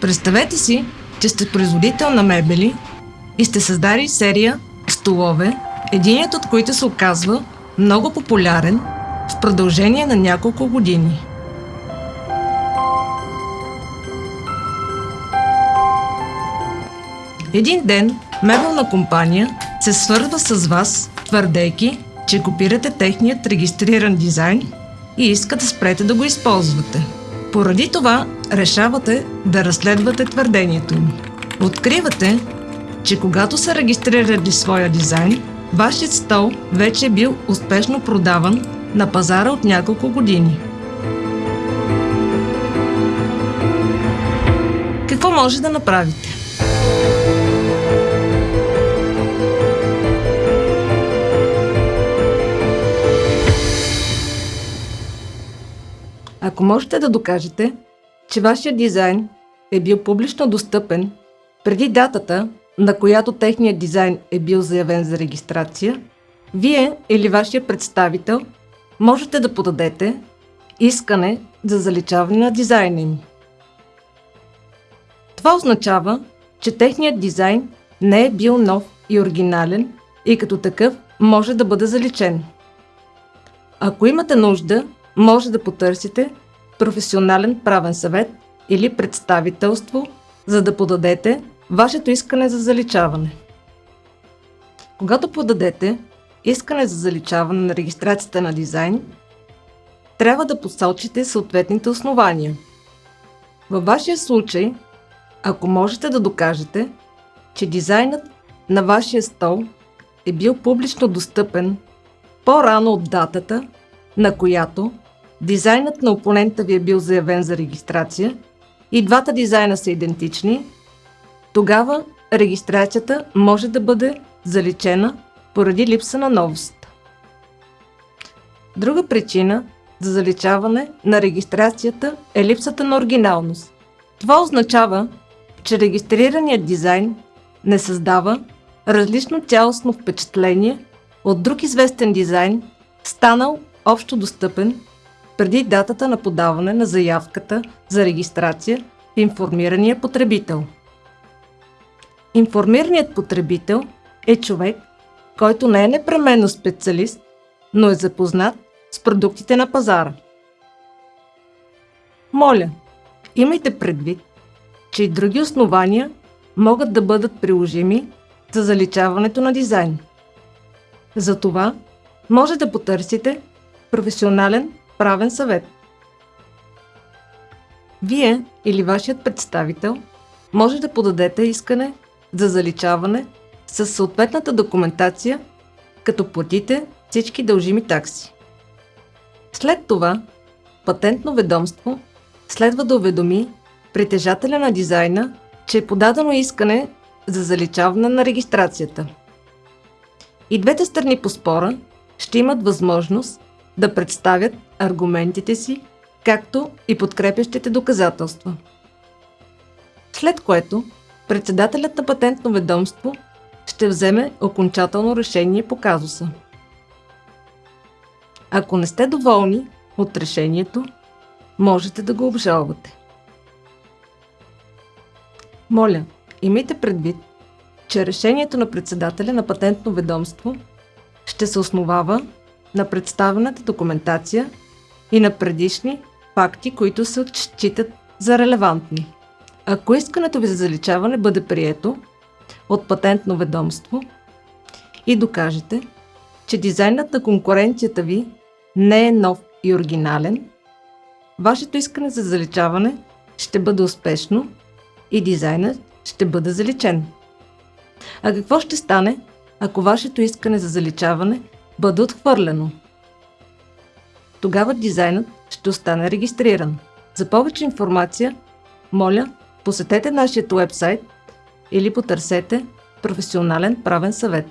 Представете си, че сте производител на мебели и сте създали серия столове, единият от които се оказва много популярен в продължение на няколко години. Един ден мебелна компания се свързва с вас, твърдейки, че копирате техният регистриран дизайн и иска да спрете да го използвате. Поради това решавате да разследвате твърдението им. Откривате, че когато са регистрирали своя дизайн, вашият стол вече е бил успешно продаван на пазара от няколко години. Какво може да направите? Ако можете да докажете, че вашия дизайн е бил публично достъпен преди датата, на която техният дизайн е бил заявен за регистрация, вие или вашия представител можете да подадете искане за заличаване на дизайна им. Това означава, че техният дизайн не е бил нов и оригинален и като такъв може да бъде заличен. Ако имате нужда, може да потърсите професионален правен съвет или представителство, за да подадете вашето искане за заличаване. Когато подадете искане за заличаване на регистрацията на дизайн, трябва да посочите съответните основания. Във вашия случай, ако можете да докажете, че дизайнът на вашия стол е бил публично достъпен по-рано от датата, на която дизайнът на опонента ви е бил заявен за регистрация и двата дизайна са идентични, тогава регистрацията може да бъде заличена поради липса на новост. Друга причина за заличаване на регистрацията е липсата на оригиналност. Това означава, че регистрираният дизайн не създава различно цялостно впечатление от друг известен дизайн, станал общо достъпен преди датата на подаване на заявката за регистрация в информирания потребител. Информираният потребител е човек, който не е непременно специалист, но е запознат с продуктите на пазара. Моля, имайте предвид, че и други основания могат да бъдат приложими за заличаването на дизайн. Затова може да потърсите професионален правен съвет. Вие или вашият представител може да подадете искане за заличаване с съответната документация, като платите всички дължими такси. След това, патентно ведомство следва да уведоми притежателя на дизайна, че е подадено искане за заличаване на регистрацията. И двете страни по спора ще имат възможност да представят аргументите си, както и подкрепящите доказателства. След което председателят на патентно ведомство ще вземе окончателно решение по казуса. Ако не сте доволни от решението, можете да го обжалвате. Моля, имайте предвид, че решението на председателя на патентно ведомство ще се основава на представената документация и на предишни факти, които се отчитат за релевантни. Ако искането ви за заличаване бъде прието от патентно ведомство и докажете, че дизайнът на конкуренцията ви не е нов и оригинален, вашето искане за заличаване ще бъде успешно и дизайнът ще бъде заличен. А какво ще стане, ако вашето искане за заличаване бъде отхвърлено? Тогава дизайнът ще остане регистриран. За повече информация, моля, посетете нашия уебсайт или потърсете професионален правен съвет.